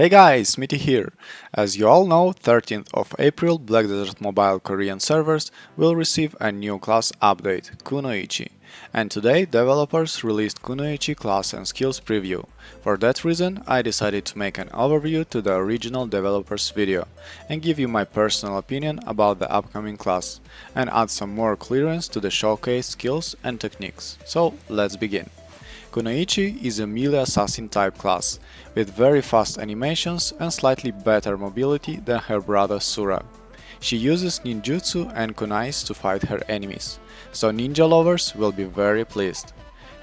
Hey guys, Smitty here! As you all know, 13th of April Black Desert Mobile Korean servers will receive a new class update, Kunoichi. And today developers released Kunoichi class and skills preview. For that reason, I decided to make an overview to the original developers video and give you my personal opinion about the upcoming class and add some more clearance to the showcase skills and techniques. So let's begin. Kunoichi is a melee assassin type class, with very fast animations and slightly better mobility than her brother Sura. She uses ninjutsu and kunais to fight her enemies, so ninja lovers will be very pleased.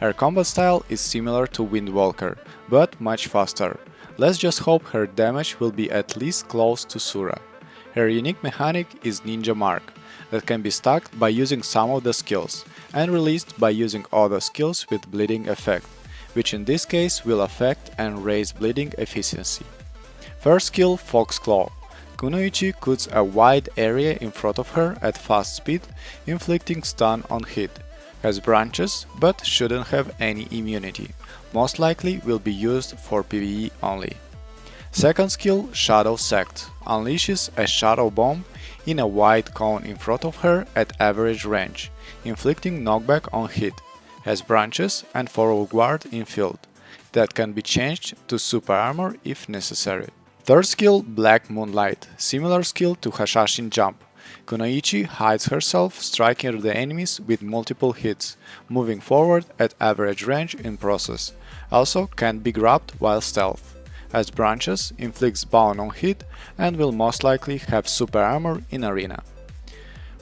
Her combat style is similar to Windwalker, but much faster. Let's just hope her damage will be at least close to Sura. Her unique mechanic is Ninja Mark, that can be stacked by using some of the skills, and released by using other skills with bleeding effect, which in this case will affect and raise bleeding efficiency. First skill Fox Claw. Kunoichi cuts a wide area in front of her at fast speed, inflicting stun on hit. Has branches, but shouldn't have any immunity. Most likely will be used for PvE only. Second skill, Shadow Sect, unleashes a shadow bomb in a wide cone in front of her at average range, inflicting knockback on hit, has branches and forward guard in field, that can be changed to super armor if necessary. Third skill, Black Moonlight, similar skill to Hashashin Jump. Kunoichi hides herself, striking the enemies with multiple hits, moving forward at average range in process. Also can be grabbed while stealth as branches, inflicts bound on hit and will most likely have super armor in arena.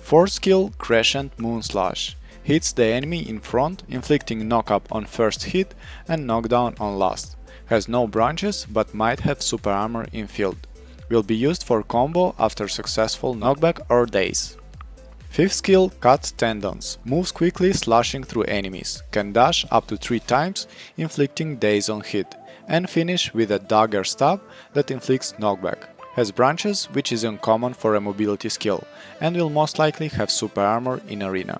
4th skill Crescent Moonslash hits the enemy in front, inflicting knock-up on first hit and knockdown on last. Has no branches but might have super armor in field. Will be used for combo after successful knockback or daze. 5th skill Cut Tendons moves quickly slashing through enemies, can dash up to 3 times, inflicting daze on hit and finish with a dagger stab that inflicts knockback. Has branches, which is uncommon for a mobility skill, and will most likely have super armor in arena.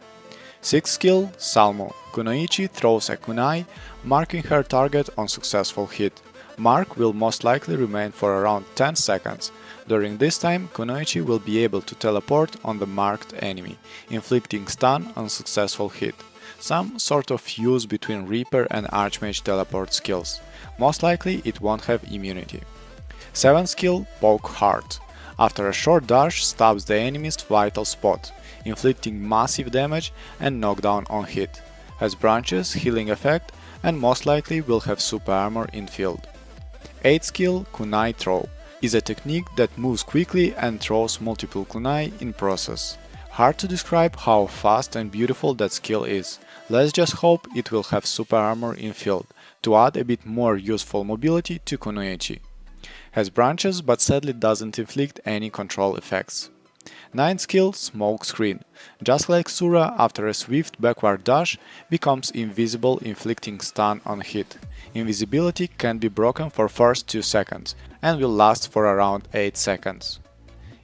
6th skill, Salmo. Kunoichi throws a kunai, marking her target on successful hit. Mark will most likely remain for around 10 seconds. During this time, Kunoichi will be able to teleport on the marked enemy, inflicting stun on successful hit some sort of fuse between Reaper and Archmage teleport skills. Most likely it won't have immunity. 7th skill Poke Hard. After a short dash stabs the enemy's vital spot, inflicting massive damage and knockdown on hit. Has branches, healing effect and most likely will have super armor in field. 8th skill Kunai Throw is a technique that moves quickly and throws multiple kunai in process. Hard to describe how fast and beautiful that skill is. Let's just hope it will have super armor in field, to add a bit more useful mobility to Kunoichi. Has branches but sadly doesn't inflict any control effects. 9th skill Smoke Screen. Just like Sura, after a swift backward dash, becomes invisible inflicting stun on hit. Invisibility can be broken for first 2 seconds and will last for around 8 seconds.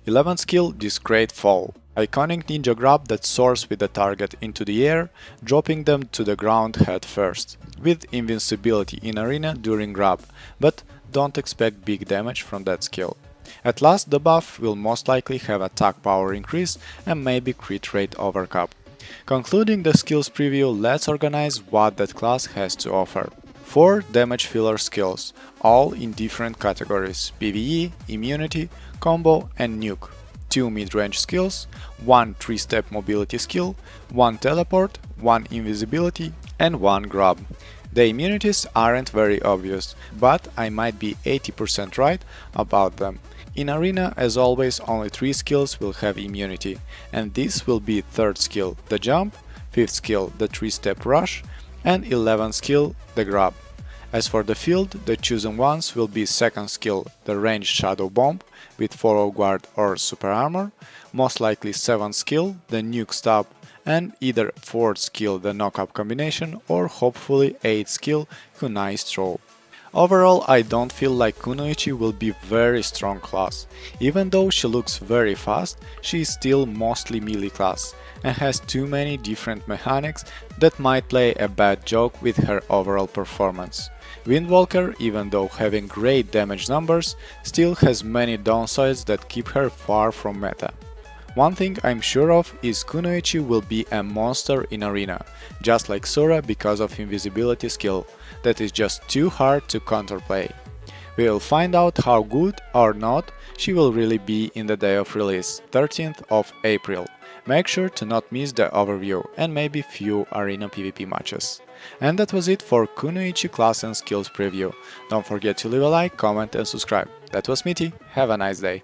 11th skill Discreet Fall. Iconic ninja grab that soars with the target into the air, dropping them to the ground head first, with invincibility in arena during grab, but don't expect big damage from that skill. At last the buff will most likely have attack power increase and maybe crit rate overcap. Concluding the skills preview, let's organize what that class has to offer. 4 damage filler skills, all in different categories PvE, immunity, combo and nuke. 2 mid-range skills, 1 3-step mobility skill, 1 teleport, 1 invisibility and 1 grab. The immunities aren't very obvious, but I might be 80% right about them. In Arena, as always, only 3 skills will have immunity, and this will be 3rd skill, the jump, 5th skill, the 3-step rush, and 11th skill, the grab. As for the field, the chosen ones will be 2nd skill, the ranged shadow bomb, with forward guard or super armor, most likely 7th skill, the nuke stab, and either 4th skill, the knock-up combination, or hopefully 8th skill, kunai's throw. Overall, I don't feel like Kunoichi will be very strong class. Even though she looks very fast, she is still mostly melee class and has too many different mechanics that might play a bad joke with her overall performance. Windwalker, even though having great damage numbers, still has many downsides that keep her far from meta. One thing I'm sure of is Kunoichi will be a monster in arena, just like Sura because of invisibility skill, that is just too hard to counterplay. We'll find out how good or not she will really be in the day of release, 13th of April. Make sure to not miss the overview and maybe few arena PvP matches. And that was it for Kunoichi class and skills preview. Don't forget to leave a like, comment and subscribe. That was Smitty, have a nice day.